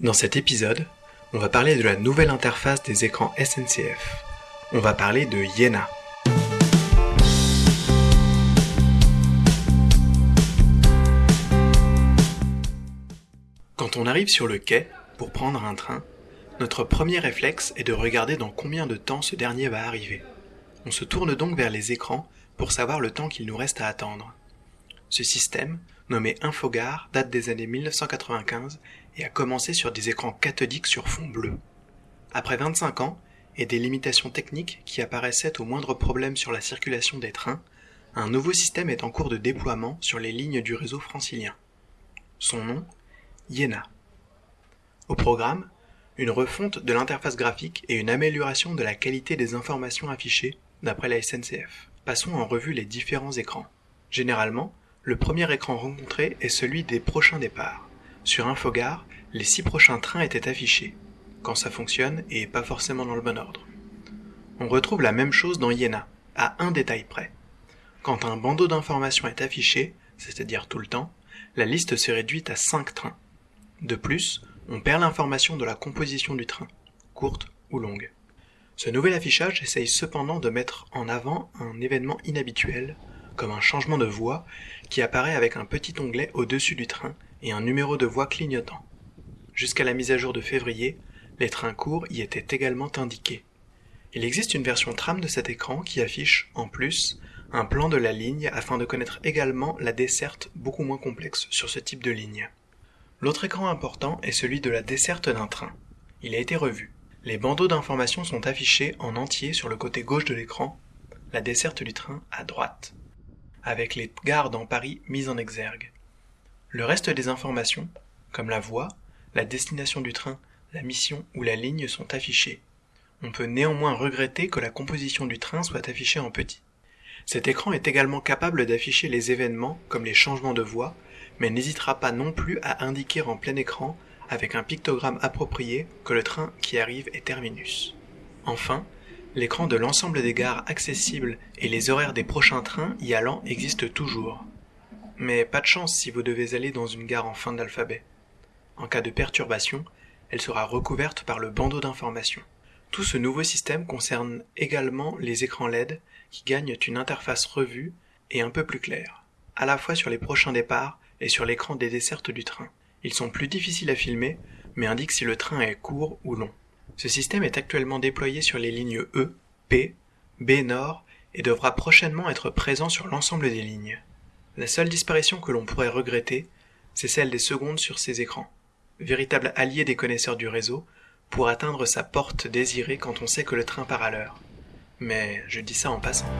Dans cet épisode, on va parler de la nouvelle interface des écrans SNCF. On va parler de Yena. Quand on arrive sur le quai pour prendre un train, notre premier réflexe est de regarder dans combien de temps ce dernier va arriver. On se tourne donc vers les écrans pour savoir le temps qu'il nous reste à attendre. Ce système, nommé Infogare, date des années 1995 et a commencé sur des écrans cathodiques sur fond bleu. Après 25 ans et des limitations techniques qui apparaissaient au moindre problème sur la circulation des trains, un nouveau système est en cours de déploiement sur les lignes du réseau francilien. Son nom Iena. Au programme, une refonte de l'interface graphique et une amélioration de la qualité des informations affichées d'après la SNCF. Passons en revue les différents écrans. Généralement, le premier écran rencontré est celui des prochains départs. Sur Infogare, les six prochains trains étaient affichés, quand ça fonctionne et pas forcément dans le bon ordre. On retrouve la même chose dans Iena, à un détail près. Quand un bandeau d'informations est affiché, c'est-à-dire tout le temps, la liste se réduit à 5 trains. De plus, on perd l'information de la composition du train, courte ou longue. Ce nouvel affichage essaye cependant de mettre en avant un événement inhabituel, comme un changement de voie qui apparaît avec un petit onglet au-dessus du train et un numéro de voie clignotant. Jusqu'à la mise à jour de février, les trains courts y étaient également indiqués. Il existe une version tram de cet écran qui affiche, en plus, un plan de la ligne afin de connaître également la desserte beaucoup moins complexe sur ce type de ligne. L'autre écran important est celui de la desserte d'un train. Il a été revu. Les bandeaux d'informations sont affichés en entier sur le côté gauche de l'écran, la desserte du train à droite avec les gares dans Paris mises en exergue. Le reste des informations, comme la voie, la destination du train, la mission ou la ligne sont affichées. On peut néanmoins regretter que la composition du train soit affichée en petit. Cet écran est également capable d'afficher les événements comme les changements de voie, mais n'hésitera pas non plus à indiquer en plein écran avec un pictogramme approprié que le train qui arrive est terminus. Enfin, L'écran de l'ensemble des gares accessibles et les horaires des prochains trains y allant existent toujours. Mais pas de chance si vous devez aller dans une gare en fin d'alphabet. En cas de perturbation, elle sera recouverte par le bandeau d'information. Tout ce nouveau système concerne également les écrans LED qui gagnent une interface revue et un peu plus claire, à la fois sur les prochains départs et sur l'écran des dessertes du train. Ils sont plus difficiles à filmer, mais indiquent si le train est court ou long. Ce système est actuellement déployé sur les lignes E, P, B Nord et devra prochainement être présent sur l'ensemble des lignes. La seule disparition que l'on pourrait regretter, c'est celle des secondes sur ces écrans, véritable allié des connaisseurs du réseau, pour atteindre sa porte désirée quand on sait que le train part à l'heure. Mais je dis ça en passant.